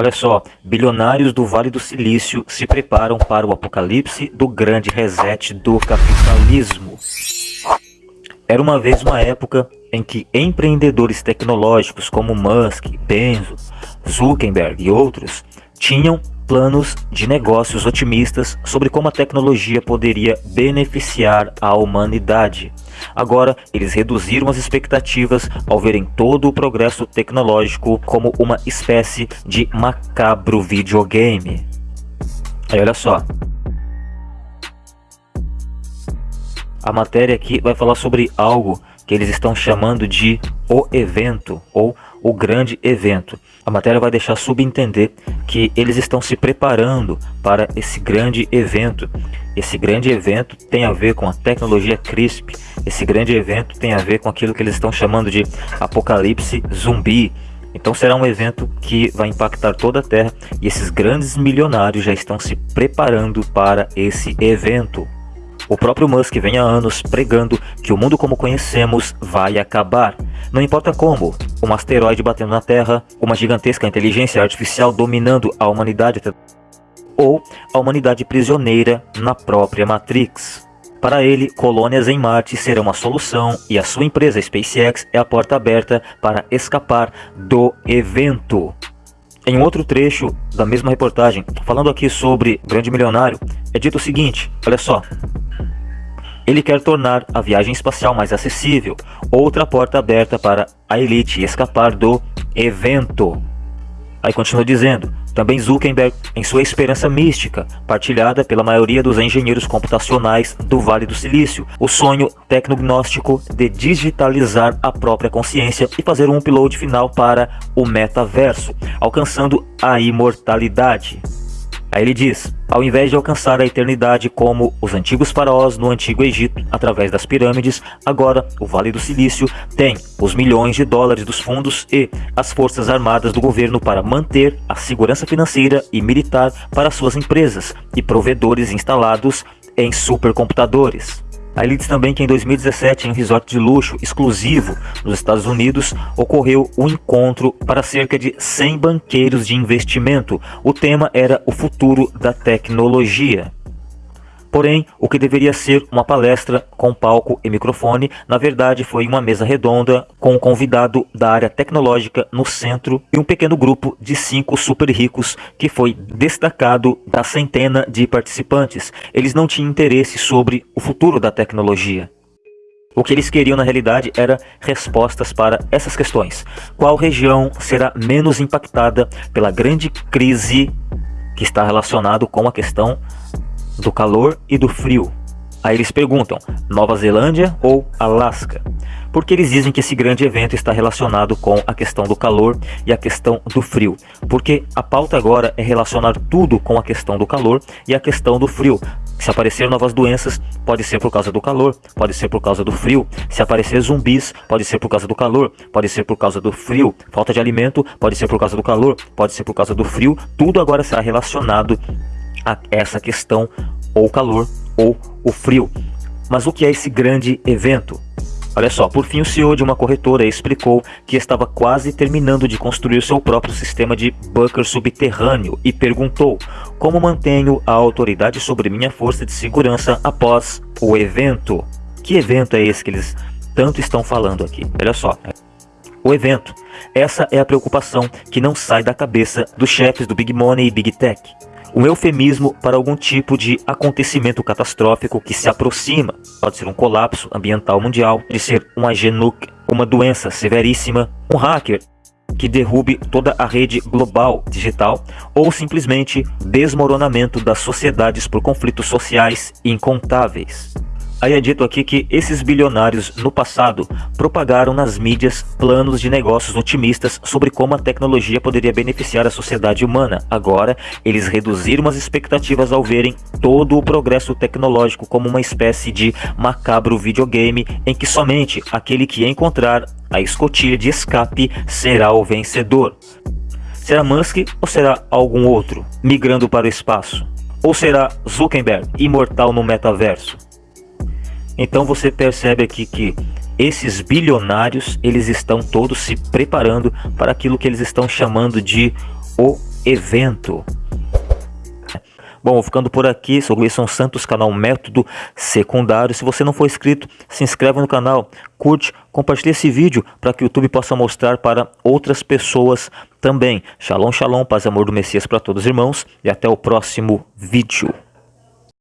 Olha só, bilionários do Vale do Silício se preparam para o apocalipse do grande reset do capitalismo. Era uma vez uma época em que empreendedores tecnológicos como Musk, Bezos, Zuckerberg e outros tinham planos de negócios otimistas sobre como a tecnologia poderia beneficiar a humanidade. Agora, eles reduziram as expectativas ao verem todo o progresso tecnológico como uma espécie de macabro videogame. Aí olha só. A matéria aqui vai falar sobre algo que eles estão chamando de o evento ou o grande evento. A matéria vai deixar subentender que eles estão se preparando para esse grande evento. Esse grande evento tem a ver com a tecnologia CRISP. Esse grande evento tem a ver com aquilo que eles estão chamando de apocalipse zumbi. Então será um evento que vai impactar toda a Terra e esses grandes milionários já estão se preparando para esse evento. O próprio Musk vem há anos pregando que o mundo como conhecemos vai acabar. Não importa como, um asteroide batendo na Terra, uma gigantesca inteligência artificial dominando a humanidade ou a humanidade prisioneira na própria Matrix. Para ele, colônias em Marte serão a solução e a sua empresa SpaceX é a porta aberta para escapar do evento. Em outro trecho da mesma reportagem, falando aqui sobre Grande Milionário, é dito o seguinte, olha só. Ele quer tornar a viagem espacial mais acessível, outra porta aberta para a elite escapar do evento. Aí continua dizendo, também Zuckerberg, em sua esperança mística, partilhada pela maioria dos engenheiros computacionais do Vale do Silício, o sonho tecnognóstico de digitalizar a própria consciência e fazer um upload final para o metaverso, alcançando a imortalidade. Aí ele diz, ao invés de alcançar a eternidade como os antigos faraós no Antigo Egito, através das pirâmides, agora o Vale do Silício tem os milhões de dólares dos fundos e as forças armadas do governo para manter a segurança financeira e militar para suas empresas e provedores instalados em supercomputadores. Ele diz também que em 2017, em um resort de luxo exclusivo nos Estados Unidos, ocorreu um encontro para cerca de 100 banqueiros de investimento. O tema era o futuro da tecnologia. Porém, o que deveria ser uma palestra com palco e microfone, na verdade foi uma mesa redonda com um convidado da área tecnológica no centro e um pequeno grupo de cinco super ricos que foi destacado da centena de participantes. Eles não tinham interesse sobre o futuro da tecnologia. O que eles queriam na realidade era respostas para essas questões. Qual região será menos impactada pela grande crise que está relacionado com a questão do calor e do frio. Aí eles perguntam, Nova Zelândia ou Alasca? Porque eles dizem que esse grande evento está relacionado com a questão do calor e a questão do frio. Porque a pauta agora é relacionar tudo com a questão do calor e a questão do frio. Se aparecer novas doenças, pode ser por causa do calor, pode ser por causa do frio. Se aparecer zumbis, pode ser por causa do calor, pode ser por causa do frio. Falta de alimento, pode ser por causa do calor, pode ser por causa do frio. Tudo agora será relacionado a essa questão ou o calor ou o frio. Mas o que é esse grande evento? Olha só, por fim o CEO de uma corretora explicou que estava quase terminando de construir seu próprio sistema de bunker subterrâneo e perguntou como mantenho a autoridade sobre minha força de segurança após o evento. Que evento é esse que eles tanto estão falando aqui? Olha só. O evento. Essa é a preocupação que não sai da cabeça dos chefes do Big Money e Big Tech um eufemismo para algum tipo de acontecimento catastrófico que se aproxima. Pode ser um colapso ambiental mundial, pode ser um agenuc, uma doença severíssima, um hacker que derrube toda a rede global digital ou simplesmente desmoronamento das sociedades por conflitos sociais incontáveis. Aí é dito aqui que esses bilionários no passado propagaram nas mídias planos de negócios otimistas sobre como a tecnologia poderia beneficiar a sociedade humana. Agora, eles reduziram as expectativas ao verem todo o progresso tecnológico como uma espécie de macabro videogame em que somente aquele que encontrar a escotilha de escape será o vencedor. Será Musk ou será algum outro, migrando para o espaço? Ou será Zuckerberg, imortal no metaverso? Então você percebe aqui que esses bilionários, eles estão todos se preparando para aquilo que eles estão chamando de o evento. Bom, vou ficando por aqui, sou Gleison Santos, canal Método Secundário. Se você não for inscrito, se inscreve no canal, curte, compartilhe esse vídeo para que o YouTube possa mostrar para outras pessoas também. Shalom, shalom, paz e amor do Messias para todos os irmãos e até o próximo vídeo.